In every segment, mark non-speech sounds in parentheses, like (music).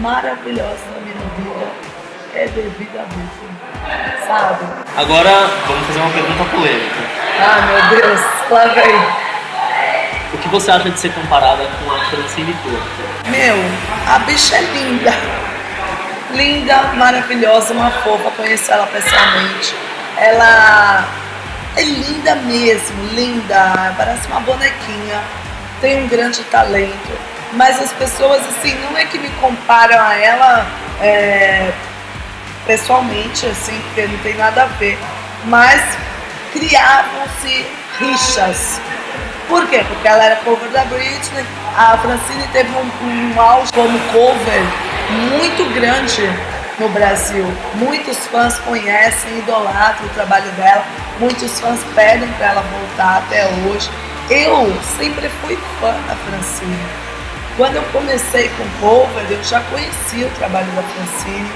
maravilhosa na minha vida é devido a Britney, sabe? Agora vamos fazer uma pergunta polêmica. Ah, meu Deus, lá vem. O que você acha de ser comparada com a Francine Porto? Meu, a bicha é linda. Linda, maravilhosa, uma fofa, conheço ela pessoalmente. Ela é linda mesmo, linda, parece uma bonequinha, tem um grande talento. Mas as pessoas, assim, não é que me comparam a ela é, pessoalmente, assim, porque não tem nada a ver, mas criavam-se rixas. Por quê? Porque ela era cover da Britney, a Francine teve um, um auge como cover muito grande no Brasil. Muitos fãs conhecem, idolatram o trabalho dela, muitos fãs pedem para ela voltar até hoje. Eu sempre fui fã da Francine. Quando eu comecei com cover, eu já conhecia o trabalho da Francine.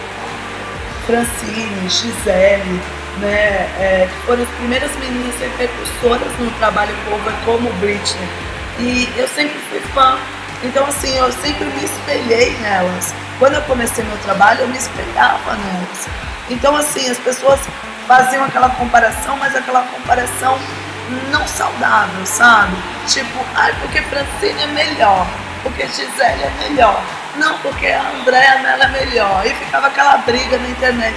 Francine, Gisele, né, é, que foram as primeiras meninas percussoras no trabalho cover como Britney. E eu sempre fui fã. Então, assim, eu sempre me espelhei nelas. Quando eu comecei meu trabalho, eu me espelhava nelas. Então, assim, as pessoas faziam aquela comparação, mas aquela comparação não saudável, sabe? Tipo, ai, porque Francine é melhor, porque Gisele é melhor. Não, porque a Andréa Mello é melhor. E ficava aquela briga na internet.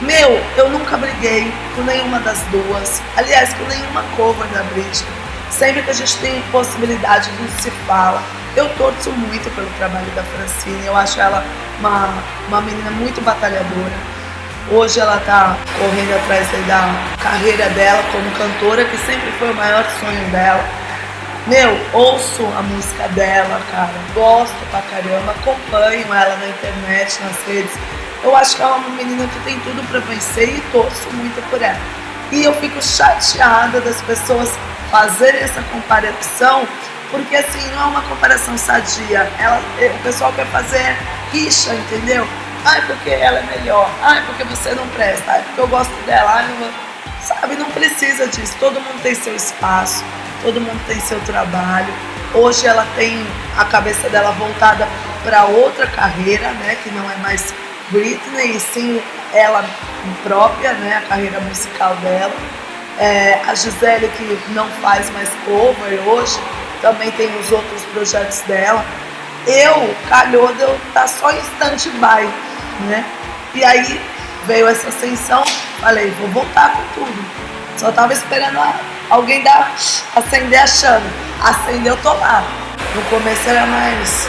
Meu, eu nunca briguei com nenhuma das duas. Aliás, com nenhuma cover da Britney. Sempre que a gente tem possibilidade, a gente se fala. Eu torço muito pelo trabalho da Francine. Eu acho ela uma, uma menina muito batalhadora. Hoje ela está correndo atrás da carreira dela como cantora, que sempre foi o maior sonho dela. Meu, ouço a música dela, cara. Gosto pra caramba, acompanho ela na internet, nas redes. Eu acho que ela é uma menina que tem tudo para vencer e torço muito por ela. E eu fico chateada das pessoas fazerem essa comparação, porque assim, não é uma comparação sadia. Ela, o pessoal quer fazer rixa, entendeu? Ai, porque ela é melhor. Ai, porque você não presta. Ai, porque eu gosto dela. Ai, não... Sabe, não precisa disso. Todo mundo tem seu espaço, todo mundo tem seu trabalho. Hoje ela tem a cabeça dela voltada para outra carreira, né, que não é mais Britney, e sim ela própria, né, a carreira musical dela. É, a Gisele, que não faz mais cover hoje, também tem os outros projetos dela. Eu, calhou de eu estar tá só em stand-by, né? E aí veio essa ascensão, falei, vou voltar com tudo. Só tava esperando alguém dar, acender a chama. Acendeu, lá. No começo era mais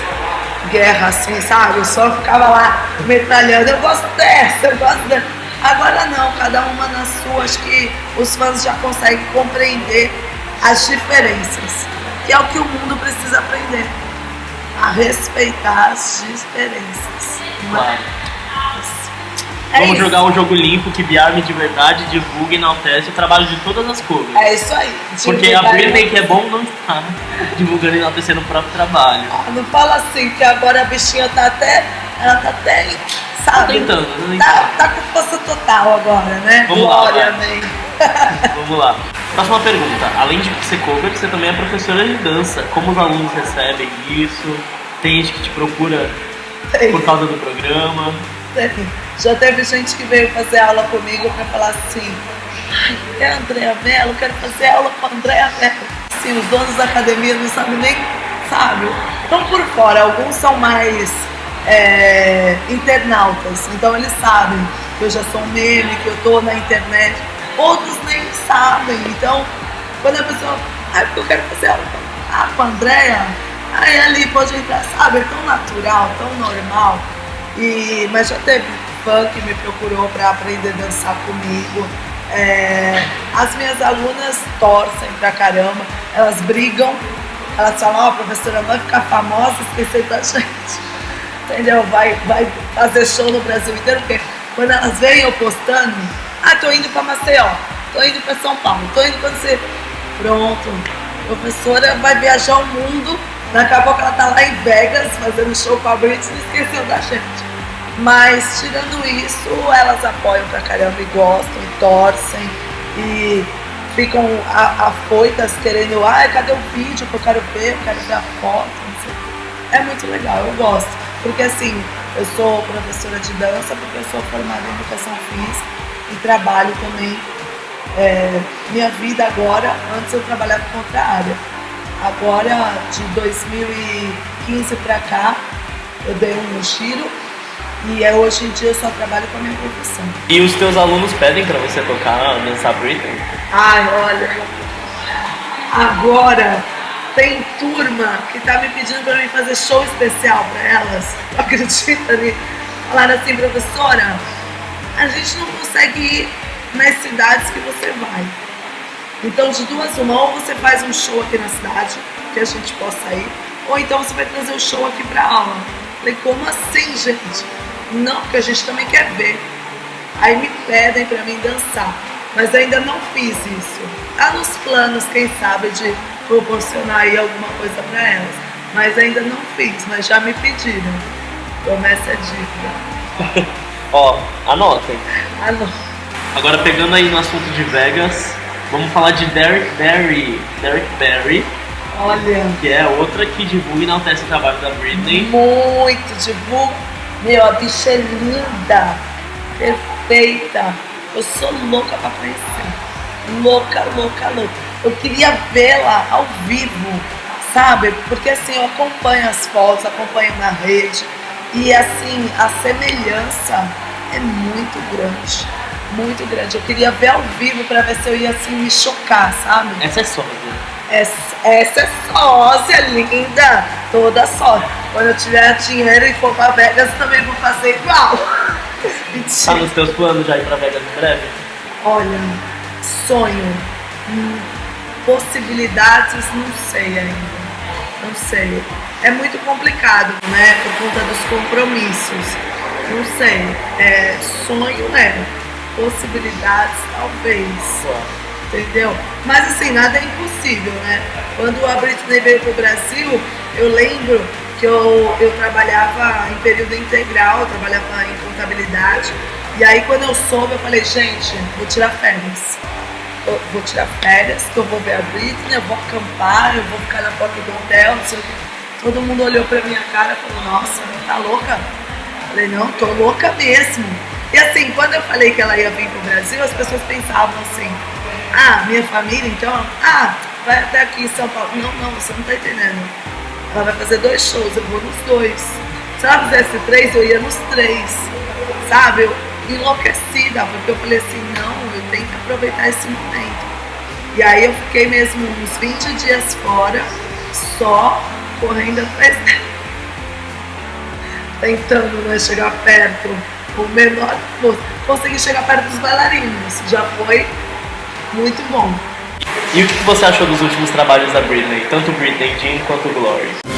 guerra, assim, sabe? Eu só ficava lá metralhando. Eu gosto dessa, eu gosto dessa. Agora não, cada uma na sua. Acho que os fãs já conseguem compreender as diferenças. Que é o que o mundo precisa aprender. A respeitar as diferenças. Claro. É Vamos isso. jogar um jogo limpo que Biarme de verdade divulgue e enaltece o trabalho de todas as cores. É isso aí. Porque a Britney que é bom não está (laughs) divulgando e enaltecendo o próprio trabalho. Ah, não fala assim, que agora a bichinha tá até. Ela tá até. Sabe? Tá tentando, né? Tá, tá com força total agora, né? Vamos Glória, lá. amém. (laughs) Vamos lá. Próxima pergunta. Além de ser cover, você também é professora de dança. Como os alunos recebem isso? Tem gente que te procura Tem. por causa do programa? Já teve gente que veio fazer aula comigo para falar assim, ai, é Andréa Mello, quero fazer aula com a Andréa Mello. Assim, os donos da academia não sabem nem, sabe? Estão por fora, alguns são mais é, internautas, então eles sabem que eu já sou um meme, que eu tô na internet. Outros nem sabem, então quando a pessoa, ai, porque eu quero fazer aula ah, com a Andréa, aí ali pode entrar, sabe? É tão natural, tão normal. E, mas já teve fã que me procurou para aprender a dançar comigo. É, as minhas alunas torcem pra caramba, elas brigam, elas falam, ó, oh, professora, vai ficar famosa, esquecer da (laughs) gente. Entendeu? Vai, vai fazer show no Brasil inteiro, porque quando elas veem eu postando, ah, tô indo pra Maceió, tô indo pra São Paulo, tô indo pra você. Pronto, professora vai viajar o mundo Daqui a pouco ela tá lá em Vegas fazendo show com a Britney e esqueceu da gente. Mas tirando isso, elas apoiam pra caramba e gostam, e torcem e ficam afoitas querendo, ah, cadê o vídeo que eu quero ver, eu quero ver a foto, É muito legal, eu gosto. Porque assim, Eu sou professora de dança porque eu sou formada em educação física e trabalho também. É, minha vida agora, antes eu trabalhava com outra área. Agora, de 2015 para cá, eu dei um giro e é, hoje em dia eu só trabalho com a minha profissão. E os teus alunos pedem para você tocar, dançar Britney? Ai, olha, agora tem turma que tá me pedindo para mim fazer show especial para elas. (laughs) Acredita nisso? Falaram assim, professora, a gente não consegue ir nas cidades que você vai. Então, de duas uma, ou você faz um show aqui na cidade, que a gente possa ir, ou então você vai trazer o show aqui para aula. Falei, como assim, gente? Não, porque a gente também quer ver. Aí me pedem para mim dançar, mas ainda não fiz isso. Tá nos planos, quem sabe, de proporcionar aí alguma coisa para elas. Mas ainda não fiz, mas já me pediram. Promessa é dívida. (laughs) Ó, anotem. Anotem. Agora pegando aí no assunto de Vegas, vamos falar de Derek Barry. Derek Barry. Olha. Que é outra que divulga e enaltece o trabalho da Britney. Muito divulga meu, a bicha é linda, perfeita. Eu sou louca pra conhecer. Louca, louca, louca. Eu queria vê-la ao vivo, sabe? Porque assim, eu acompanho as fotos, acompanho na rede. E assim, a semelhança é muito grande. Muito grande. Eu queria ver ao vivo pra ver se eu ia assim me chocar, sabe? Essa é sósia. Essa, essa é sósia, linda. Toda sósia. Quando eu tiver dinheiro e for pra Vegas, também vou fazer igual. (laughs) Tá nos teus planos já ir pra Vegas em breve? Olha, sonho. Hum, possibilidades, não sei ainda. Não sei. É muito complicado, né? Por conta dos compromissos. Não sei. É, sonho é. Possibilidades, talvez. Entendeu? Mas assim, nada é impossível, né? Quando a Britney veio pro Brasil, eu lembro que eu, eu trabalhava em período integral, eu trabalhava em contabilidade. E aí quando eu soube, eu falei, gente, vou tirar férias. Eu vou tirar férias, que eu vou ver a Britney, eu vou acampar, eu vou ficar na porta do hotel, não sei o Todo mundo olhou pra minha cara e falou, nossa, tá louca? Eu falei, não, tô louca mesmo. E assim, quando eu falei que ela ia vir pro Brasil, as pessoas pensavam assim, ah, minha família, então, ah, vai até aqui em São Paulo. Não, não, você não tá entendendo ela vai fazer dois shows, eu vou nos dois. Se ela fizesse três, eu ia nos três. Sabe? Eu enlouquecida, porque eu falei assim, não, eu tenho que aproveitar esse momento. E aí eu fiquei mesmo uns 20 dias fora, só correndo atrás dela. (laughs) Tentando né, chegar perto, o menor. Consegui chegar perto dos bailarinos, já foi muito bom. E o que você achou dos últimos trabalhos da Britney, tanto Britney Jean quanto Glory?